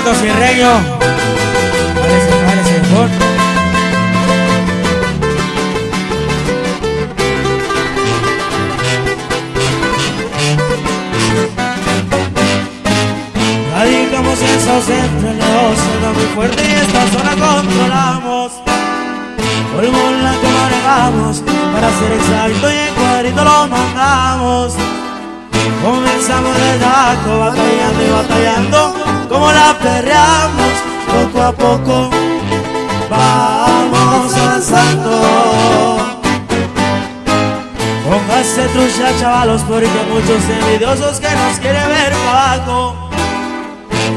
comando Sirreño. Parece, parece, por. Radicamos en Centro, el negocio está muy fuerte y esta zona controlamos. Polvo blanco manejamos, para ser exacto y en cuadrito lo mandamos. Comenzamos de taco, batallando como la perreamos, poco a poco vamos avanzando. Póngase trucha, chavalos, porque muchos envidiosos que nos quieren ver abajo.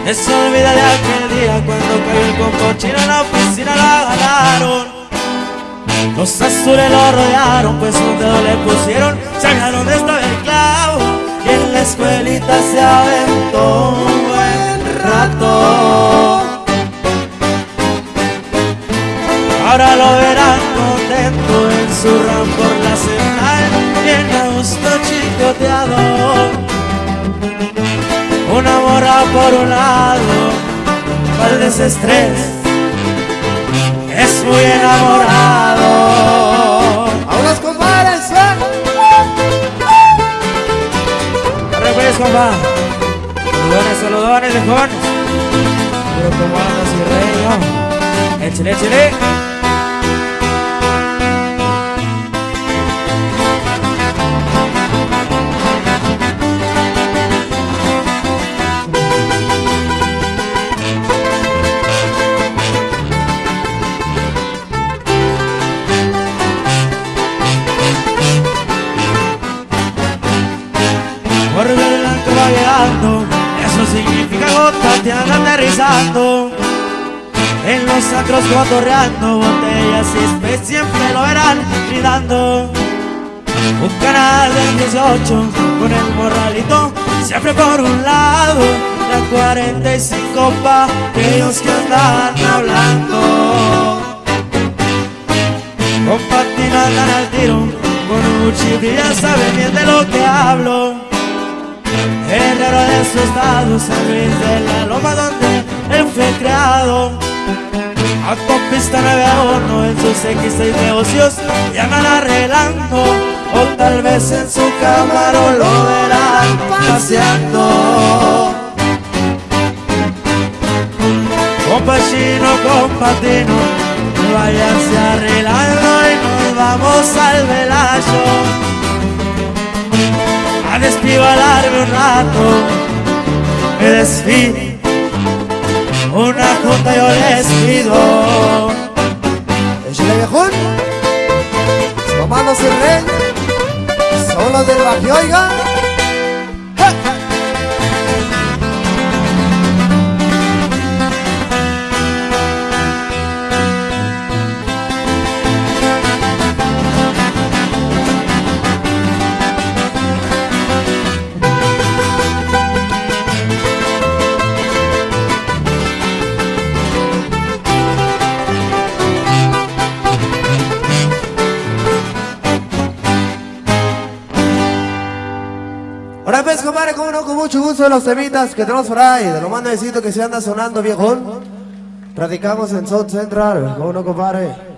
No se olvida de aquel día cuando cayó el compochino en la oficina, la ganaron. Los azules lo rodearon, pues un dedo le pusieron, estaba el clavo. Escuelita se aventó un buen rato. Ahora lo verán contento en su ram por la central, bien a gusto chicoteado. Una morra por un lado, para el desestrés, es muy enamorado. Saludones, viejones. Pero como andas y rey, échale, échale. En los sacros cotorreando, botellas y especies siempre lo verán gritando. Un canal del 18 con el morralito, siempre por un lado. La 45 pa' aquellos que andan hablando. Con patina andan al tiro, con un ya saben bien de lo que hablo. Herrero de su estado, San Luis de la Loma donde él fue creado. Autopista 91 en sus X6 negocios y andan arreglando. O tal vez en su cámara lo verán paseando. Compa chino, compa tino, váyanse arreglando y nos vamos al velayo a despivalarme un rato, me despido, una junta yo les pido. ¡Échale, viejón! Comando sin rey. Son los del barrio, oiga. Pues, compadre, como no, con mucho gusto de los temitas que tenemos por ahí, de lo más necesito que se anda sonando, viejón. Radicamos en South Central, como no, compadre.